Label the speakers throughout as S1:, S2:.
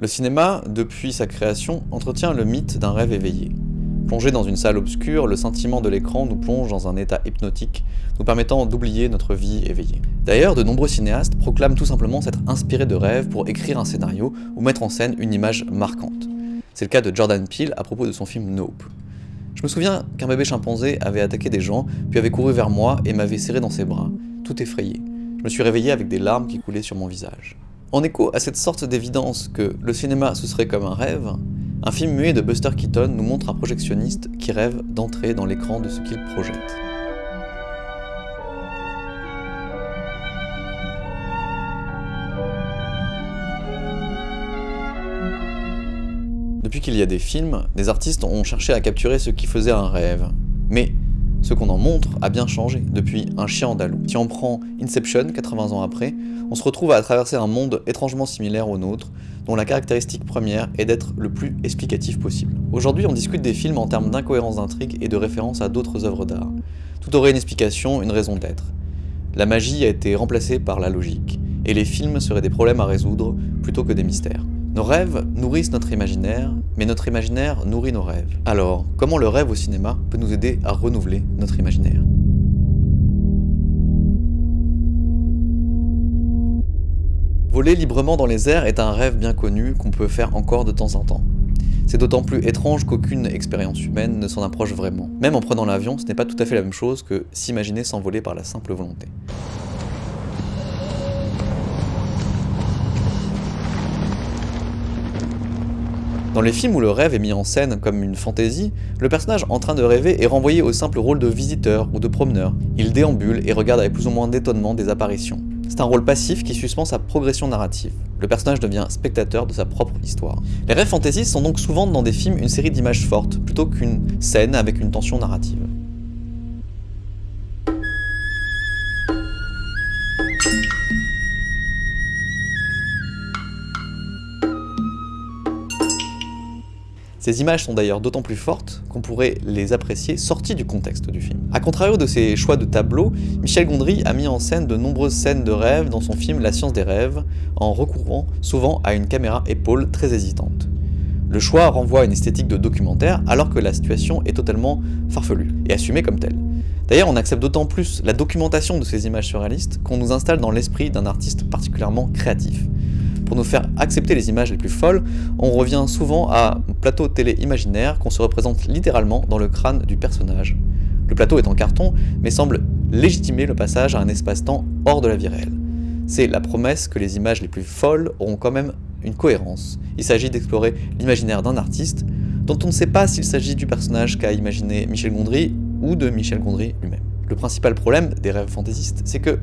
S1: Le cinéma, depuis sa création, entretient le mythe d'un rêve éveillé. Plongé dans une salle obscure, le sentiment de l'écran nous plonge dans un état hypnotique, nous permettant d'oublier notre vie éveillée. D'ailleurs, de nombreux cinéastes proclament tout simplement s'être inspirés de rêves pour écrire un scénario ou mettre en scène une image marquante. C'est le cas de Jordan Peele à propos de son film Nope. Je me souviens qu'un bébé chimpanzé avait attaqué des gens, puis avait couru vers moi et m'avait serré dans ses bras, tout effrayé. Je me suis réveillé avec des larmes qui coulaient sur mon visage. En écho à cette sorte d'évidence que le cinéma ce serait comme un rêve, un film muet de Buster Keaton nous montre un projectionniste qui rêve d'entrer dans l'écran de ce qu'il projette. Depuis qu'il y a des films, des artistes ont cherché à capturer ce qui faisait un rêve. Mais ce qu'on en montre a bien changé depuis Un chien andalou. Si on prend Inception, 80 ans après, on se retrouve à traverser un monde étrangement similaire au nôtre, dont la caractéristique première est d'être le plus explicatif possible. Aujourd'hui, on discute des films en termes d'incohérence d'intrigue et de référence à d'autres œuvres d'art. Tout aurait une explication, une raison d'être. La magie a été remplacée par la logique, et les films seraient des problèmes à résoudre plutôt que des mystères. Nos rêves nourrissent notre imaginaire, mais notre imaginaire nourrit nos rêves. Alors, comment le rêve au cinéma peut nous aider à renouveler notre imaginaire? Voler librement dans les airs est un rêve bien connu qu'on peut faire encore de temps en temps. C'est d'autant plus étrange qu'aucune expérience humaine ne s'en approche vraiment. Même en prenant l'avion, ce n'est pas tout à fait la même chose que s'imaginer s'envoler par la simple volonté. Dans les films où le rêve est mis en scène comme une fantaisie, le personnage en train de rêver est renvoyé au simple rôle de visiteur ou de promeneur. Il déambule et regarde avec plus ou moins d'étonnement des apparitions. C'est un rôle passif qui suspend sa progression narrative. Le personnage devient spectateur de sa propre histoire. Les rêves fantaisistes sont donc souvent dans des films une série d'images fortes, plutôt qu'une scène avec une tension narrative. Ces images sont d'ailleurs d'autant plus fortes qu'on pourrait les apprécier sorties du contexte du film. A contrario de ses choix de tableaux, Michel Gondry a mis en scène de nombreuses scènes de rêve dans son film La science des rêves, en recourant souvent à une caméra épaule très hésitante. Le choix renvoie à une esthétique de documentaire alors que la situation est totalement farfelue et assumée comme telle. D'ailleurs, on accepte d'autant plus la documentation de ces images surréalistes qu'on nous installe dans l'esprit d'un artiste particulièrement créatif. Pour nous faire accepter les images les plus folles, on revient souvent à un plateau télé imaginaire qu'on se représente littéralement dans le crâne du personnage. Le plateau est en carton, mais semble légitimer le passage à un espace-temps hors de la vie réelle. C'est la promesse que les images les plus folles auront quand même une cohérence. Il s'agit d'explorer l'imaginaire d'un artiste, dont on ne sait pas s'il s'agit du personnage qu'a imaginé Michel Gondry ou de Michel Gondry lui-même. Le principal problème des rêves fantaisistes, c'est que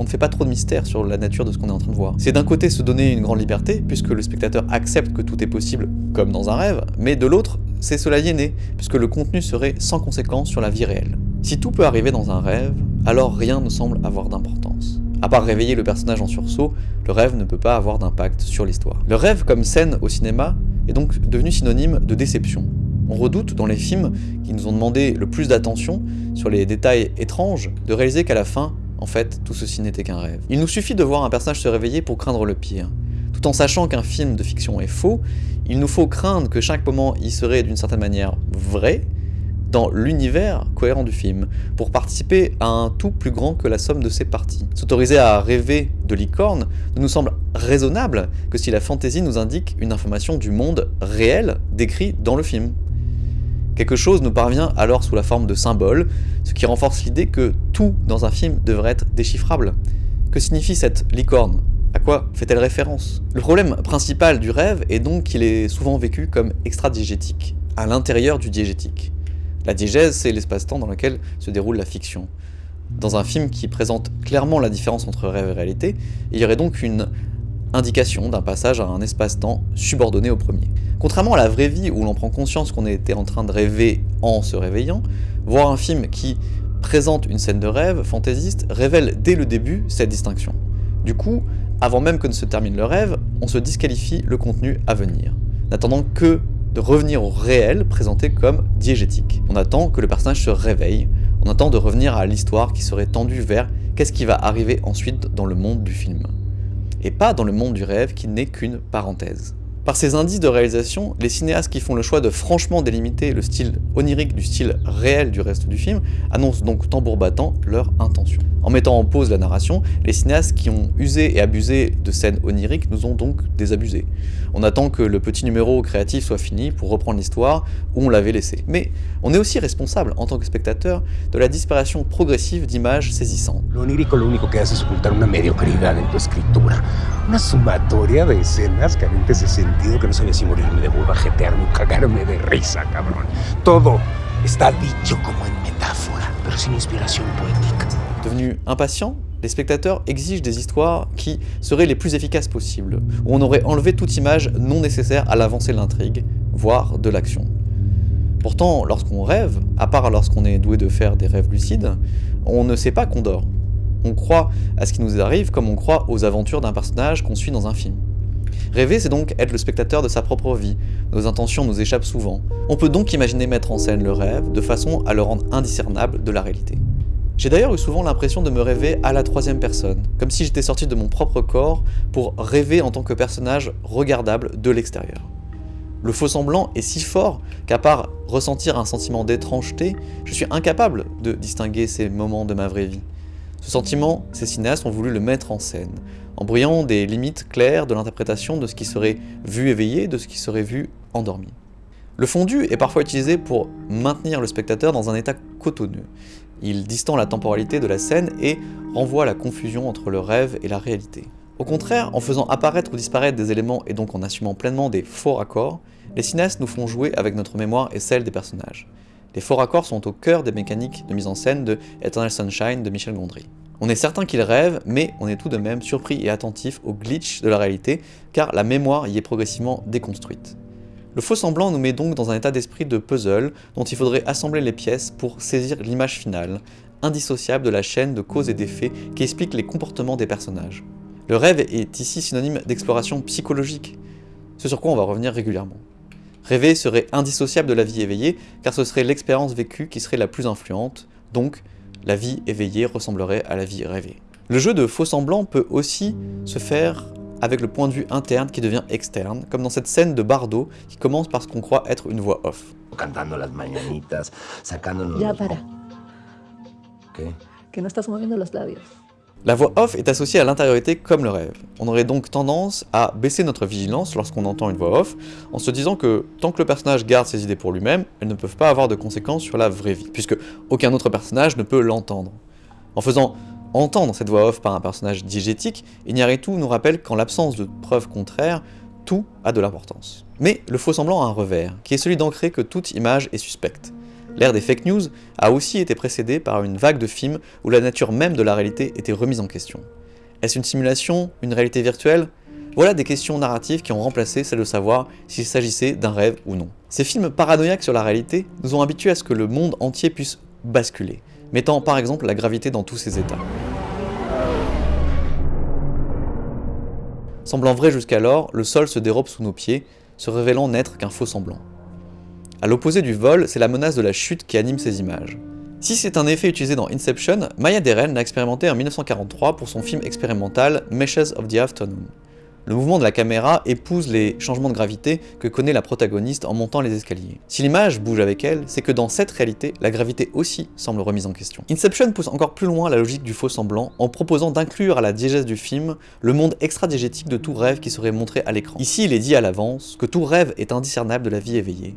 S1: on ne fait pas trop de mystère sur la nature de ce qu'on est en train de voir. C'est d'un côté se donner une grande liberté, puisque le spectateur accepte que tout est possible comme dans un rêve, mais de l'autre, c'est cela aliéner, puisque le contenu serait sans conséquence sur la vie réelle. Si tout peut arriver dans un rêve, alors rien ne semble avoir d'importance. À part réveiller le personnage en sursaut, le rêve ne peut pas avoir d'impact sur l'histoire. Le rêve comme scène au cinéma est donc devenu synonyme de déception. On redoute dans les films qui nous ont demandé le plus d'attention sur les détails étranges de réaliser qu'à la fin, en fait, tout ceci n'était qu'un rêve. Il nous suffit de voir un personnage se réveiller pour craindre le pire. Tout en sachant qu'un film de fiction est faux, il nous faut craindre que chaque moment y serait d'une certaine manière vrai, dans l'univers cohérent du film, pour participer à un tout plus grand que la somme de ses parties. S'autoriser à rêver de licorne ne nous semble raisonnable que si la fantaisie nous indique une information du monde réel décrit dans le film. Quelque chose nous parvient alors sous la forme de symboles, ce qui renforce l'idée que tout dans un film devrait être déchiffrable. Que signifie cette licorne? À quoi fait-elle référence? Le problème principal du rêve est donc qu'il est souvent vécu comme extra-diégétique, à l'intérieur du diégétique. La diégèse, c'est l'espace-temps dans lequel se déroule la fiction. Dans un film qui présente clairement la différence entre rêve et réalité, il y aurait donc une indication d'un passage à un espace-temps subordonné au premier. Contrairement à la vraie vie où l'on prend conscience qu'on était en train de rêver en se réveillant, voir un film qui présente une scène de rêve fantaisiste révèle dès le début cette distinction. Du coup, avant même que ne se termine le rêve, on se disqualifie le contenu à venir, n'attendant que de revenir au réel présenté comme diégétique. On attend que le personnage se réveille, on attend de revenir à l'histoire qui serait tendue vers qu'est-ce qui va arriver ensuite dans le monde du film et pas dans le monde du rêve qui n'est qu'une parenthèse. Par ces indices de réalisation, les cinéastes qui font le choix de franchement délimiter le style onirique du style réel du reste du film annoncent donc tambour battant leur intention. En mettant en pause la narration, les cinéastes qui ont usé et abusé de scènes oniriques nous ont donc désabusés. On attend que le petit numéro créatif soit fini pour reprendre l'histoire où on l'avait laissé. Mais on est aussi responsable, en tant que spectateur, de la disparition progressive d'images saisissantes.
S2: Lo onírico lo único que hace es ocultar una mediocridad en tu escritura. Una sumatoria de carentes de sentido que
S1: les spectateurs exigent des histoires qui seraient les plus efficaces possibles, où on aurait enlevé toute image non nécessaire à l'avancée de l'intrigue, voire de l'action. Pourtant, lorsqu'on rêve, à part lorsqu'on est doué de faire des rêves lucides, on ne sait pas qu'on dort. On croit à ce qui nous arrive comme on croit aux aventures d'un personnage qu'on suit dans un film. Rêver, c'est donc être le spectateur de sa propre vie. Nos intentions nous échappent souvent. On peut donc imaginer mettre en scène le rêve de façon à le rendre indiscernable de la réalité. J'ai d'ailleurs eu souvent l'impression de me rêver à la troisième personne, comme si j'étais sorti de mon propre corps pour rêver en tant que personnage regardable de l'extérieur. Le faux semblant est si fort qu'à part ressentir un sentiment d'étrangeté, je suis incapable de distinguer ces moments de ma vraie vie. Ce sentiment, ces cinéastes ont voulu le mettre en scène, en brouillant des limites claires de l'interprétation de ce qui serait vu éveillé, de ce qui serait vu endormi. Le fondu est parfois utilisé pour maintenir le spectateur dans un état cotonneux. Il distend la temporalité de la scène et renvoie la confusion entre le rêve et la réalité. Au contraire, en faisant apparaître ou disparaître des éléments et donc en assumant pleinement des faux raccords, les cinéastes nous font jouer avec notre mémoire et celle des personnages. Les faux raccords sont au cœur des mécaniques de mise en scène de Eternal Sunshine de Michel Gondry. On est certain qu'il rêve, mais on est tout de même surpris et attentif au glitch de la réalité, car la mémoire y est progressivement déconstruite. Le faux semblant nous met donc dans un état d'esprit de puzzle dont il faudrait assembler les pièces pour saisir l'image finale, indissociable de la chaîne de causes et d'effets qui explique les comportements des personnages. Le rêve est ici synonyme d'exploration psychologique, ce sur quoi on va revenir régulièrement. Rêver serait indissociable de la vie éveillée, car ce serait l'expérience vécue qui serait la plus influente, donc la vie éveillée ressemblerait à la vie rêvée. Le jeu de faux semblant peut aussi se faire avec le point de vue interne qui devient externe, comme dans cette scène de Bardo qui commence par ce qu'on croit être une voix off.
S2: Cantando las mañanitas, sacándonos...
S3: Ya para,
S2: ¿Qué?
S3: que no estás moviendo los labios.
S1: La voix off est associée à l'intériorité comme le rêve. On aurait donc tendance à baisser notre vigilance lorsqu'on entend une voix off, en se disant que tant que le personnage garde ses idées pour lui-même, elles ne peuvent pas avoir de conséquences sur la vraie vie, puisque aucun autre personnage ne peut l'entendre. En faisant entendre cette voix off par un personnage diégétique, Iñárritu nous rappelle qu'en l'absence de preuves contraires, tout a de l'importance. Mais le faux semblant a un revers, qui est celui d'ancrer que toute image est suspecte. L'ère des fake news a aussi été précédée par une vague de films où la nature même de la réalité était remise en question. Est-ce une simulation Une réalité virtuelle? Voilà des questions narratives qui ont remplacé celle de savoir s'il s'agissait d'un rêve ou non. Ces films paranoïaques sur la réalité nous ont habitués à ce que le monde entier puisse basculer, mettant par exemple la gravité dans tous ses états. Semblant vrai jusqu'alors, le sol se dérobe sous nos pieds, se révélant n'être qu'un faux semblant. À l'opposé du vol, c'est la menace de la chute qui anime ces images. Si c'est un effet utilisé dans Inception, Maya Deren l'a expérimenté en 1943 pour son film expérimental Meshes of the Afternoon. Le mouvement de la caméra épouse les changements de gravité que connaît la protagoniste en montant les escaliers. Si l'image bouge avec elle, c'est que dans cette réalité, la gravité aussi semble remise en question. Inception pousse encore plus loin la logique du faux semblant en proposant d'inclure à la diégèse du film le monde extra-diégétique de tout rêve qui serait montré à l'écran. Ici, il est dit à l'avance que tout rêve est indiscernable de la vie éveillée.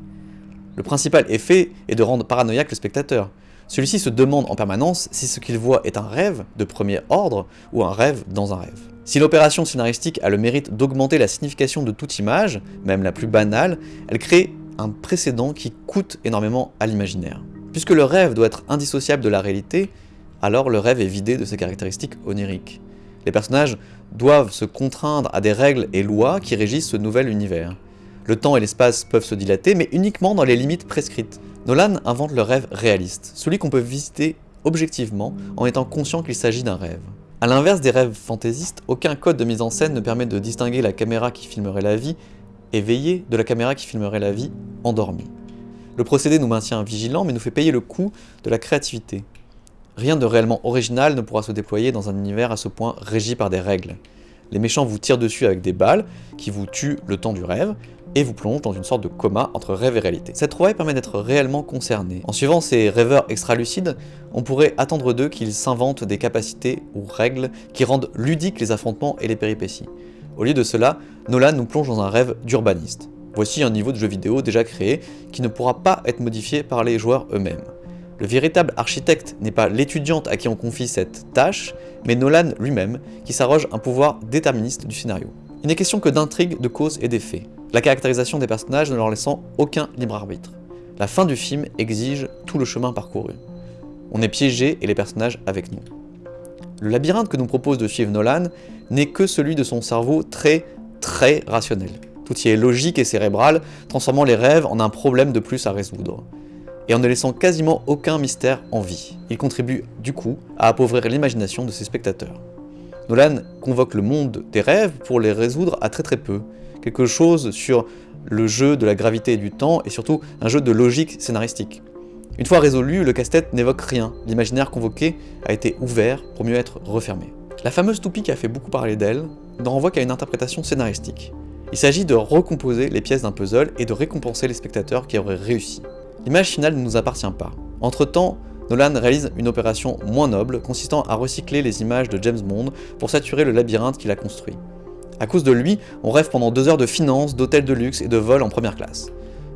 S1: Le principal effet est de rendre paranoïaque le spectateur. Celui-ci se demande en permanence si ce qu'il voit est un rêve de premier ordre ou un rêve dans un rêve. Si l'opération scénaristique a le mérite d'augmenter la signification de toute image, même la plus banale, elle crée un précédent qui coûte énormément à l'imaginaire. Puisque le rêve doit être indissociable de la réalité, alors le rêve est vidé de ses caractéristiques oniriques. Les personnages doivent se contraindre à des règles et lois qui régissent ce nouvel univers. Le temps et l'espace peuvent se dilater, mais uniquement dans les limites prescrites. Nolan invente le rêve réaliste, celui qu'on peut visiter objectivement en étant conscient qu'il s'agit d'un rêve. A l'inverse des rêves fantaisistes, aucun code de mise en scène ne permet de distinguer la caméra qui filmerait la vie éveillée de la caméra qui filmerait la vie endormie. Le procédé nous maintient vigilants mais nous fait payer le coût de la créativité. Rien de réellement original ne pourra se déployer dans un univers à ce point régi par des règles. Les méchants vous tirent dessus avec des balles, qui vous tuent le temps du rêve, et vous plongent dans une sorte de coma entre rêve et réalité. Cette trouvaille permet d'être réellement concerné. En suivant ces rêveurs extra-lucides, on pourrait attendre d'eux qu'ils s'inventent des capacités ou règles qui rendent ludiques les affrontements et les péripéties. Au lieu de cela, Nolan nous plonge dans un rêve d'urbaniste. Voici un niveau de jeu vidéo déjà créé qui ne pourra pas être modifié par les joueurs eux-mêmes. Le véritable architecte n'est pas l'étudiante à qui on confie cette tâche, mais Nolan lui-même, qui s'arroge un pouvoir déterministe du scénario. Il n'est question que d'intrigue, de cause et d'effets, la caractérisation des personnages ne leur laissant aucun libre arbitre. La fin du film exige tout le chemin parcouru. On est piégé et les personnages avec nous. Le labyrinthe que nous propose de suivre Nolan n'est que celui de son cerveau très, très rationnel. Tout y est logique et cérébral, transformant les rêves en un problème de plus à résoudre. Et en ne laissant quasiment aucun mystère en vie. Il contribue, du coup, à appauvrir l'imagination de ses spectateurs. Nolan convoque le monde des rêves pour les résoudre à très très peu. Quelque chose sur le jeu de la gravité et du temps, et surtout un jeu de logique scénaristique. Une fois résolu, le casse-tête n'évoque rien, l'imaginaire convoqué a été ouvert pour mieux être refermé. La fameuse toupie qui a fait beaucoup parler d'elle ne renvoie qu'à une interprétation scénaristique. Il s'agit de recomposer les pièces d'un puzzle et de récompenser les spectateurs qui auraient réussi. L'image finale ne nous appartient pas. Entre-temps, Nolan réalise une opération moins noble consistant à recycler les images de James Bond pour saturer le labyrinthe qu'il a construit. À cause de lui, on rêve pendant deux heures de finances, d'hôtels de luxe et de vols en première classe.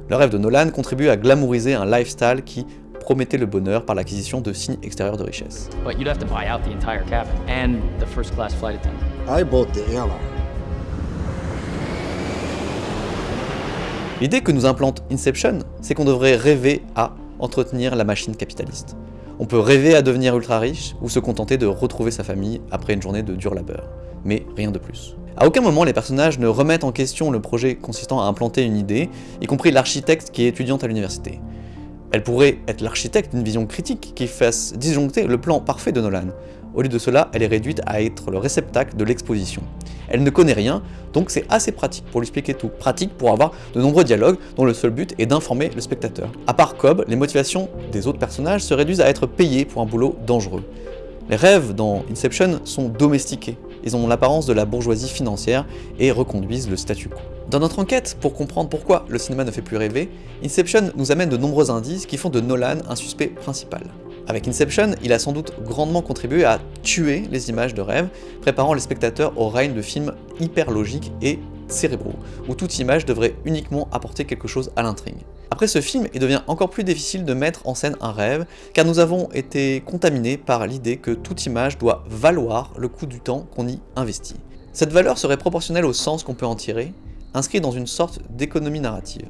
S1: Le rêve de Nolan contribue à glamouriser un lifestyle qui promettait le bonheur par l'acquisition de signes extérieurs de richesse. L'idée que nous implante Inception, c'est qu'on devrait rêver à entretenir la machine capitaliste. On peut rêver à devenir ultra riche ou se contenter de retrouver sa famille après une journée de dur labeur, mais rien de plus. À aucun moment les personnages ne remettent en question le projet consistant à implanter une idée, y compris l'architecte qui est étudiante à l'université. Elle pourrait être l'architecte d'une vision critique qui fasse disjoncter le plan parfait de Nolan. Au lieu de cela, elle est réduite à être le réceptacle de l'exposition. Elle ne connaît rien, donc c'est assez pratique pour lui expliquer tout. Pratique pour avoir de nombreux dialogues dont le seul but est d'informer le spectateur. À part Cobb, les motivations des autres personnages se réduisent à être payés pour un boulot dangereux. Les rêves dans Inception sont domestiqués, ils ont l'apparence de la bourgeoisie financière et reconduisent le statu quo. Dans notre enquête, pour comprendre pourquoi le cinéma ne fait plus rêver, Inception nous amène de nombreux indices qui font de Nolan un suspect principal. Avec Inception, il a sans doute grandement contribué à tuer les images de rêve, préparant les spectateurs au règne de films hyper logiques et cérébraux, où toute image devrait uniquement apporter quelque chose à l'intrigue. Après ce film, il devient encore plus difficile de mettre en scène un rêve, car nous avons été contaminés par l'idée que toute image doit valoir le coût du temps qu'on y investit. Cette valeur serait proportionnelle au sens qu'on peut en tirer, inscrit dans une sorte d'économie narrative.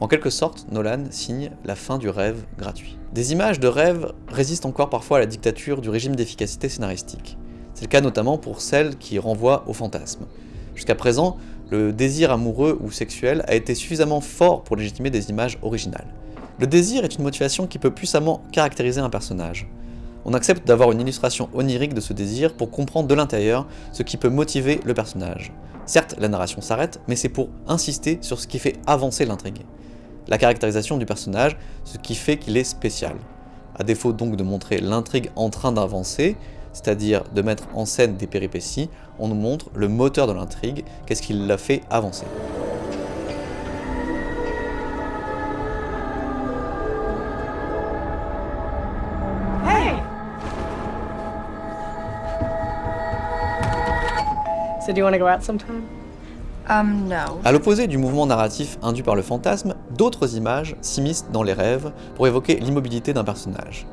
S1: En quelque sorte, Nolan signe la fin du rêve gratuit. Des images de rêve résistent encore parfois à la dictature du régime d'efficacité scénaristique. C'est le cas notamment pour celles qui renvoient au fantasme. Jusqu'à présent, le désir amoureux ou sexuel a été suffisamment fort pour légitimer des images originales. Le désir est une motivation qui peut puissamment caractériser un personnage. On accepte d'avoir une illustration onirique de ce désir pour comprendre de l'intérieur ce qui peut motiver le personnage. Certes, la narration s'arrête, mais c'est pour insister sur ce qui fait avancer l'intrigue la caractérisation du personnage, ce qui fait qu'il est spécial. À défaut donc de montrer l'intrigue en train d'avancer, c'est-à-dire de mettre en scène des péripéties, on nous montre le moteur de l'intrigue, qu'est-ce qui l'a fait avancer.
S3: Um.
S1: À l'opposé du mouvement narratif induit par le fantasme, d'autres images s'immiscent dans les rêves pour évoquer l'immobilité d'un personnage.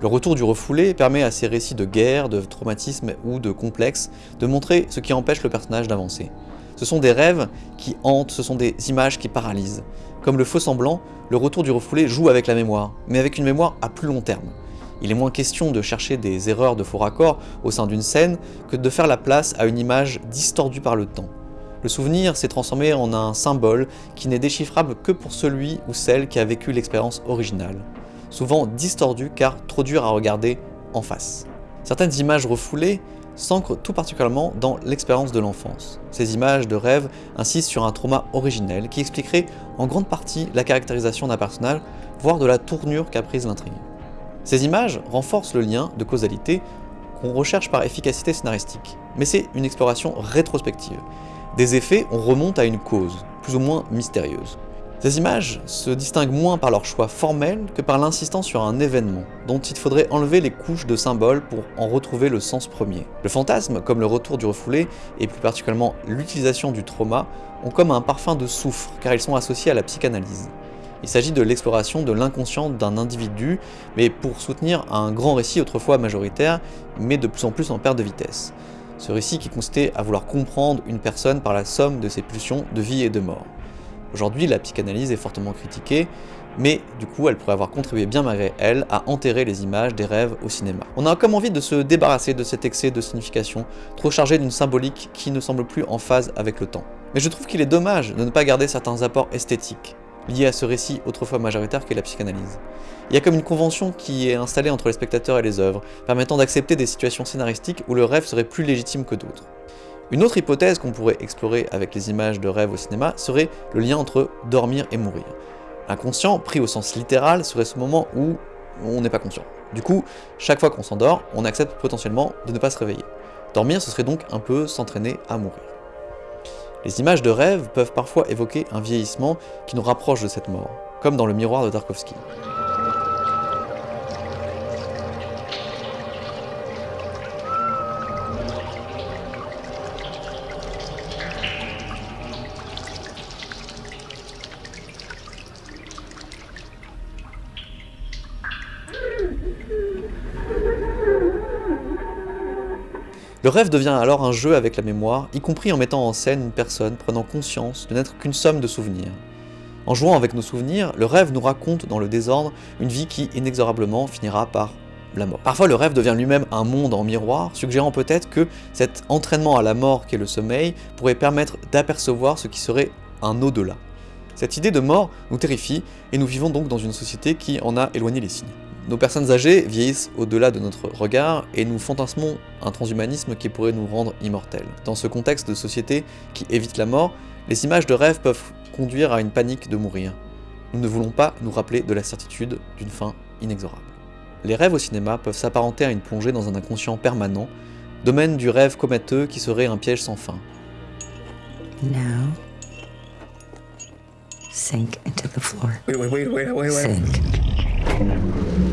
S1: Le retour du refoulé permet à ces récits de guerre, de traumatisme ou de complexe de montrer ce qui empêche le personnage d'avancer. Ce sont des rêves qui hantent, ce sont des images qui paralysent. Comme le faux semblant, le retour du refoulé joue avec la mémoire, mais avec une mémoire à plus long terme. Il est moins question de chercher des erreurs de faux raccords au sein d'une scène que de faire la place à une image distordue par le temps. Le souvenir s'est transformé en un symbole qui n'est déchiffrable que pour celui ou celle qui a vécu l'expérience originale, souvent distordu car trop dur à regarder en face. Certaines images refoulées s'ancrent tout particulièrement dans l'expérience de l'enfance. Ces images de rêve insistent sur un trauma originel qui expliquerait en grande partie la caractérisation d'un personnage, voire de la tournure qu'a prise l'intrigue. Ces images renforcent le lien de causalité qu'on recherche par efficacité scénaristique, mais c'est une exploration rétrospective. Des effets, on remonte à une cause, plus ou moins mystérieuse. Ces images se distinguent moins par leur choix formel que par l'insistance sur un événement, dont il faudrait enlever les couches de symboles pour en retrouver le sens premier. Le fantasme, comme le retour du refoulé, et plus particulièrement l'utilisation du trauma, ont comme un parfum de soufre, car ils sont associés à la psychanalyse. Il s'agit de l'exploration de l'inconscient d'un individu, mais pour soutenir un grand récit autrefois majoritaire, mais de plus en plus en perte de vitesse. Ce récit qui consistait à vouloir comprendre une personne par la somme de ses pulsions de vie et de mort. Aujourd'hui, la psychanalyse est fortement critiquée, mais du coup, elle pourrait avoir contribué bien malgré elle à enterrer les images des rêves au cinéma. On a comme envie de se débarrasser de cet excès de signification, trop chargé d'une symbolique qui ne semble plus en phase avec le temps. Mais je trouve qu'il est dommage de ne pas garder certains apports esthétiques, lié à ce récit autrefois majoritaire qu'est la psychanalyse. Il y a comme une convention qui est installée entre les spectateurs et les œuvres, permettant d'accepter des situations scénaristiques où le rêve serait plus légitime que d'autres. Une autre hypothèse qu'on pourrait explorer avec les images de rêve au cinéma serait le lien entre dormir et mourir. L'inconscient, pris au sens littéral, serait ce moment où on n'est pas conscient. Du coup, chaque fois qu'on s'endort, on accepte potentiellement de ne pas se réveiller. Dormir, ce serait donc un peu s'entraîner à mourir. Les images de rêve peuvent parfois évoquer un vieillissement qui nous rapproche de cette mort, comme dans le miroir de Tarkovsky. Le rêve devient alors un jeu avec la mémoire, y compris en mettant en scène une personne prenant conscience de n'être qu'une somme de souvenirs. En jouant avec nos souvenirs, le rêve nous raconte dans le désordre une vie qui inexorablement finira par la mort. Parfois le rêve devient lui-même un monde en miroir, suggérant peut-être que cet entraînement à la mort qu'est le sommeil pourrait permettre d'apercevoir ce qui serait un au-delà. Cette idée de mort nous terrifie, et nous vivons donc dans une société qui en a éloigné les signes. Nos personnes âgées vieillissent au-delà de notre regard et nous fantasmons un transhumanisme qui pourrait nous rendre immortels. Dans ce contexte de société qui évite la mort, les images de rêve peuvent conduire à une panique de mourir. Nous ne voulons pas nous rappeler de la certitude d'une fin inexorable. Les rêves au cinéma peuvent s'apparenter à une plongée dans un inconscient permanent, domaine du rêve comateux qui serait un piège sans fin.
S4: Now, sink into the floor.
S2: Wait, wait, wait, wait, wait, wait.
S4: Sink.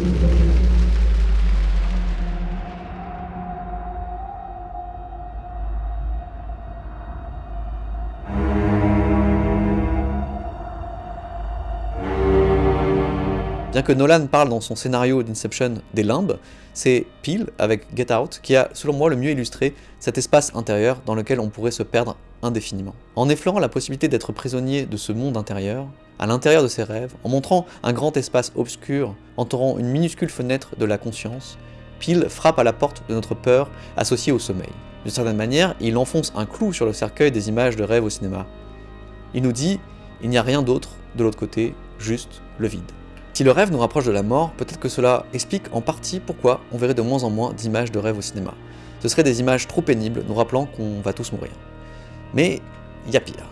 S1: Bien que Nolan parle dans son scénario d'Inception des limbes, c'est Peel, avec Get Out, qui a, selon moi, le mieux illustré cet espace intérieur dans lequel on pourrait se perdre indéfiniment. En effleurant la possibilité d'être prisonnier de ce monde intérieur, à l'intérieur de ses rêves, en montrant un grand espace obscur entourant une minuscule fenêtre de la conscience, Peel frappe à la porte de notre peur associée au sommeil. D'une certaine manière, il enfonce un clou sur le cercueil des images de rêve au cinéma. Il nous dit, il n'y a rien d'autre de l'autre côté, juste le vide. Si le rêve nous rapproche de la mort, peut-être que cela explique en partie pourquoi on verrait de moins en moins d'images de rêve au cinéma. Ce seraient des images trop pénibles nous rappelant qu'on va tous mourir. Mais il y a pire.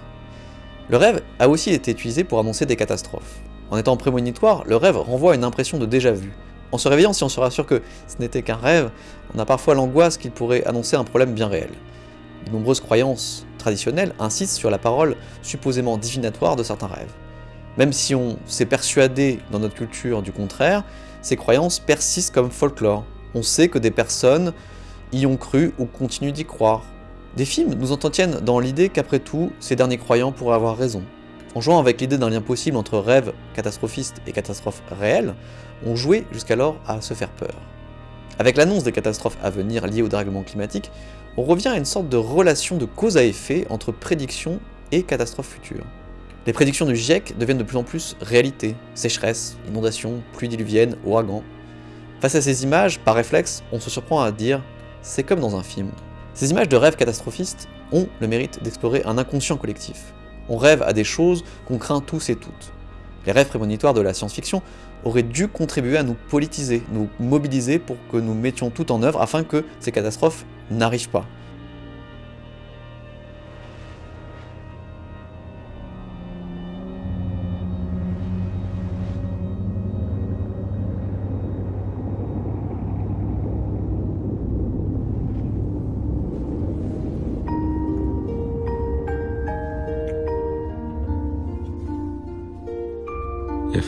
S1: Le rêve a aussi été utilisé pour annoncer des catastrophes. En étant prémonitoire, le rêve renvoie une impression de déjà-vu. En se réveillant, si on se rassure que ce n'était qu'un rêve, on a parfois l'angoisse qu'il pourrait annoncer un problème bien réel. De nombreuses croyances traditionnelles insistent sur la parole supposément divinatoire de certains rêves. Même si on s'est persuadé dans notre culture du contraire, ces croyances persistent comme folklore. On sait que des personnes y ont cru ou continuent d'y croire. Des films nous entretiennent dans l'idée qu'après tout, ces derniers croyants pourraient avoir raison. En jouant avec l'idée d'un lien possible entre rêve catastrophiste et catastrophe réelle, on jouait jusqu'alors à se faire peur. Avec l'annonce des catastrophes à venir liées au dérèglement climatique, on revient à une sorte de relation de cause à effet entre prédiction et catastrophe future. Les prédictions du GIEC deviennent de plus en plus réalité. Sécheresse, inondations, pluies diluviennes, ouragans. Face à ces images, par réflexe, on se surprend à dire « c'est comme dans un film ». Ces images de rêves catastrophistes ont le mérite d'explorer un inconscient collectif. On rêve à des choses qu'on craint tous et toutes. Les rêves prémonitoires de la science-fiction auraient dû contribuer à nous politiser, nous mobiliser pour que nous mettions tout en œuvre afin que ces catastrophes n'arrivent pas.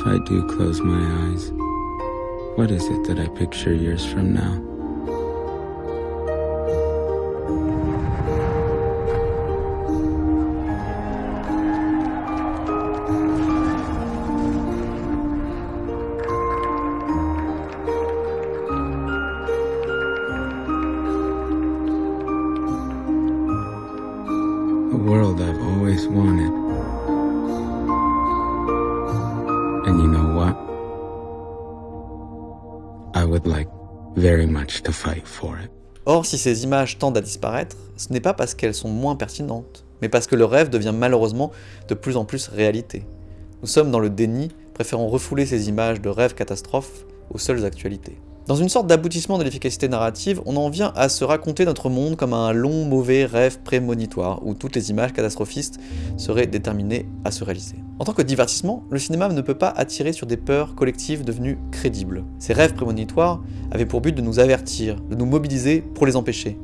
S5: If I do close my eyes, what is it that I picture years from now?
S1: Or, si ces images tendent à disparaître, ce n'est pas parce qu'elles sont moins pertinentes, mais parce que le rêve devient malheureusement de plus en plus réalité. Nous sommes dans le déni, préférant refouler ces images de rêves catastrophes aux seules actualités. Dans une sorte d'aboutissement de l'efficacité narrative, on en vient à se raconter notre monde comme un long mauvais rêve prémonitoire, où toutes les images catastrophistes seraient déterminées à se réaliser. En tant que divertissement, le cinéma ne peut pas attirer sur des peurs collectives devenues crédibles. Ces rêves prémonitoires avaient pour but de nous avertir, de nous mobiliser pour les empêcher.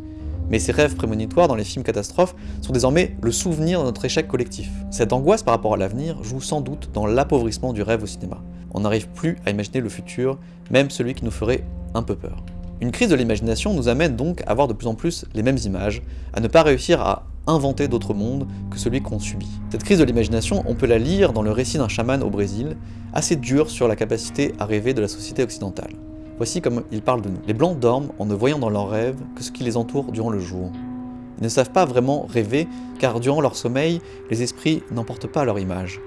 S1: Mais ces rêves prémonitoires dans les films catastrophes sont désormais le souvenir de notre échec collectif. Cette angoisse par rapport à l'avenir joue sans doute dans l'appauvrissement du rêve au cinéma. On n'arrive plus à imaginer le futur, même celui qui nous ferait un peu peur. Une crise de l'imagination nous amène donc à voir de plus en plus les mêmes images, à ne pas réussir à inventer d'autres mondes que celui qu'on subit. Cette crise de l'imagination, on peut la lire dans le récit d'un chaman au Brésil, assez dur sur la capacité à rêver de la société occidentale. Voici comme il parle de nous. Les Blancs dorment en ne voyant dans leurs rêves que ce qui les entoure durant le jour. Ils ne savent pas vraiment rêver, car durant leur sommeil, les esprits n'emportent pas leur image.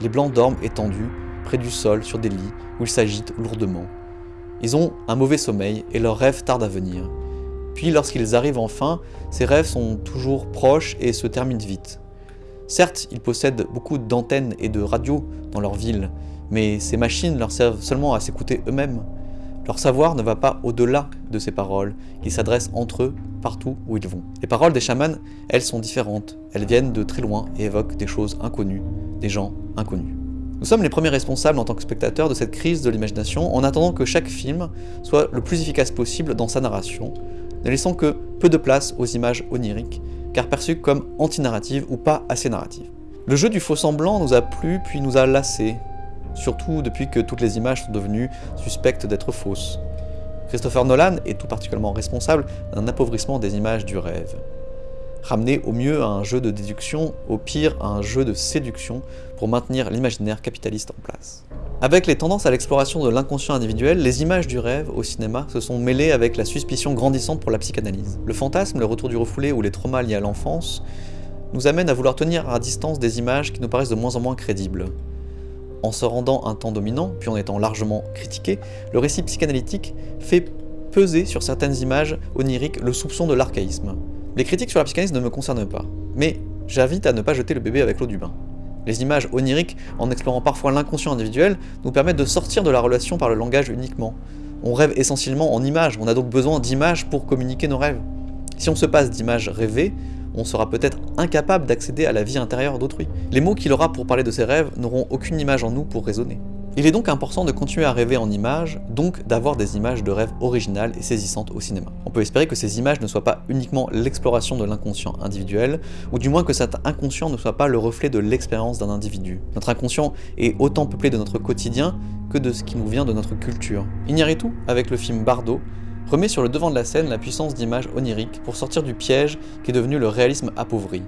S1: Les Blancs dorment étendus, près du sol, sur des lits, où ils s'agitent lourdement. Ils ont un mauvais sommeil et leurs rêves tardent à venir. Puis lorsqu'ils arrivent enfin, ces rêves sont toujours proches et se terminent vite. Certes, ils possèdent beaucoup d'antennes et de radios dans leur ville, mais ces machines leur servent seulement à s'écouter eux-mêmes. Leur savoir ne va pas au-delà de ces paroles, ils s'adressent entre eux partout où ils vont. Les paroles des chamans, elles sont différentes, elles viennent de très loin et évoquent des choses inconnues, des gens inconnus. Nous sommes les premiers responsables en tant que spectateurs de cette crise de l'imagination en attendant que chaque film soit le plus efficace possible dans sa narration, ne laissant que peu de place aux images oniriques, car perçues comme anti-narratives ou pas assez narratives. Le jeu du faux semblant nous a plu puis nous a lassés, surtout depuis que toutes les images sont devenues suspectes d'être fausses. Christopher Nolan est tout particulièrement responsable d'un appauvrissement des images du rêve. Ramener au mieux à un jeu de déduction, au pire à un jeu de séduction, pour maintenir l'imaginaire capitaliste en place. Avec les tendances à l'exploration de l'inconscient individuel, les images du rêve au cinéma se sont mêlées avec la suspicion grandissante pour la psychanalyse. Le fantasme, le retour du refoulé ou les traumas liés à l'enfance nous amènent à vouloir tenir à distance des images qui nous paraissent de moins en moins crédibles. En se rendant un temps dominant, puis en étant largement critiqué, le récit psychanalytique fait peser sur certaines images oniriques le soupçon de l'archaïsme. Les critiques sur la psychanalyse ne me concernent pas, mais j'invite à ne pas jeter le bébé avec l'eau du bain. Les images oniriques, en explorant parfois l'inconscient individuel, nous permettent de sortir de la relation par le langage uniquement. On rêve essentiellement en images, on a donc besoin d'images pour communiquer nos rêves. Si on se passe d'images rêvées, on sera peut-être incapable d'accéder à la vie intérieure d'autrui. Les mots qu'il aura pour parler de ses rêves n'auront aucune image en nous pour raisonner. Il est donc important de continuer à rêver en images, donc d'avoir des images de rêves originales et saisissantes au cinéma. On peut espérer que ces images ne soient pas uniquement l'exploration de l'inconscient individuel, ou du moins que cet inconscient ne soit pas le reflet de l'expérience d'un individu. Notre inconscient est autant peuplé de notre quotidien que de ce qui nous vient de notre culture. Iñárritu, avec le film Bardo, remet sur le devant de la scène la puissance d'images oniriques pour sortir du piège qui est devenu le réalisme appauvri.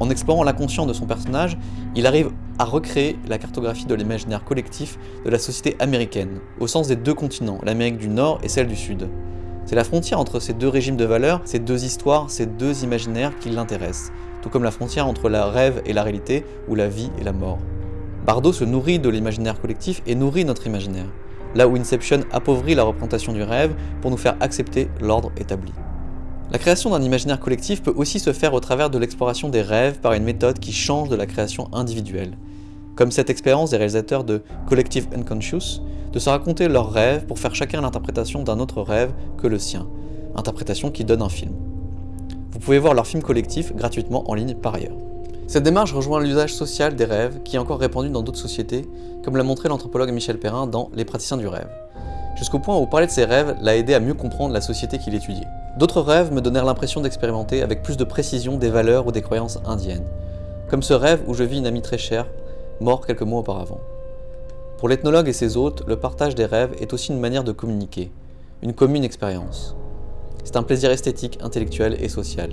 S1: En explorant l'inconscient de son personnage, il arrive à recréer la cartographie de l'imaginaire collectif de la société américaine, au sens des deux continents, l'Amérique du Nord et celle du Sud. C'est la frontière entre ces deux régimes de valeurs, ces deux histoires, ces deux imaginaires qui l'intéressent, tout comme la frontière entre la rêve et la réalité, ou la vie et la mort. Bardo se nourrit de l'imaginaire collectif et nourrit notre imaginaire, là où Inception appauvrit la représentation du rêve pour nous faire accepter l'ordre établi. La création d'un imaginaire collectif peut aussi se faire au travers de l'exploration des rêves par une méthode qui change de la création individuelle, comme cette expérience des réalisateurs de Collective Unconscious, de se raconter leurs rêves pour faire chacun l'interprétation d'un autre rêve que le sien, interprétation qui donne un film. Vous pouvez voir leur film collectif gratuitement en ligne par ailleurs. Cette démarche rejoint l'usage social des rêves qui est encore répandu dans d'autres sociétés, comme l'a montré l'anthropologue Michel Perrin dans Les praticiens du rêve, jusqu'au point où parler de ses rêves l'a aidé à mieux comprendre la société qu'il étudiait. D'autres rêves me donnèrent l'impression d'expérimenter avec plus de précision des valeurs ou des croyances indiennes, comme ce rêve où je vis une amie très chère, mort quelques mois auparavant. Pour l'ethnologue et ses hôtes, le partage des rêves est aussi une manière de communiquer, une commune expérience. C'est un plaisir esthétique, intellectuel et social.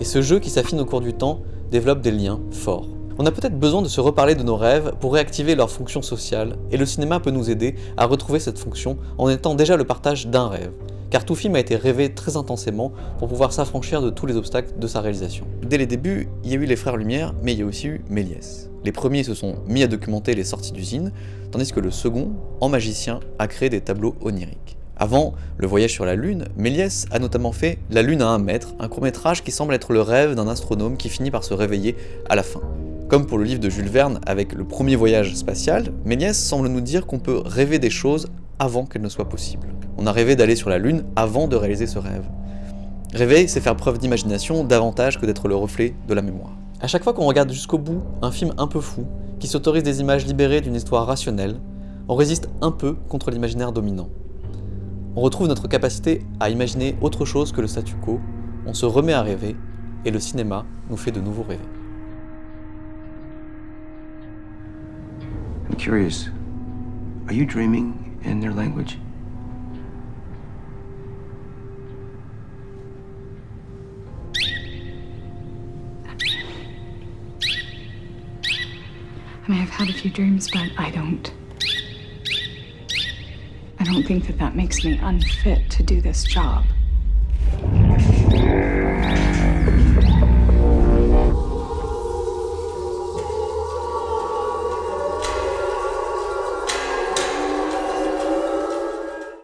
S1: Et ce jeu qui s'affine au cours du temps développe des liens forts. On a peut-être besoin de se reparler de nos rêves pour réactiver leur fonction sociale, et le cinéma peut nous aider à retrouver cette fonction en étant déjà le partage d'un rêve, car tout film a été rêvé très intensément pour pouvoir s'affranchir de tous les obstacles de sa réalisation. Dès les débuts, il y a eu les Frères Lumière, mais il y a aussi eu Méliès. Les premiers se sont mis à documenter les sorties d'usine, tandis que le second, en magicien, a créé des tableaux oniriques. Avant le voyage sur la Lune, Méliès a notamment fait La Lune à un mètre, un court-métrage qui semble être le rêve d'un astronome qui finit par se réveiller à la fin. Comme pour le livre de Jules Verne avec le premier voyage spatial, Méliès semble nous dire qu'on peut rêver des choses avant qu'elles ne soient possibles. On a rêvé d'aller sur la Lune avant de réaliser ce rêve. Rêver, c'est faire preuve d'imagination davantage que d'être le reflet de la mémoire. À chaque fois qu'on regarde jusqu'au bout un film un peu fou, qui s'autorise des images libérées d'une histoire rationnelle, on résiste un peu contre l'imaginaire dominant. On retrouve notre capacité à imaginer autre chose que le statu quo, on se remet à rêver, et le cinéma nous fait de nouveau rêver.
S6: I'm curious. Are you dreaming in their language?
S3: I mean, I've had a few dreams, but I don't. I don't think that that makes me unfit to do this job.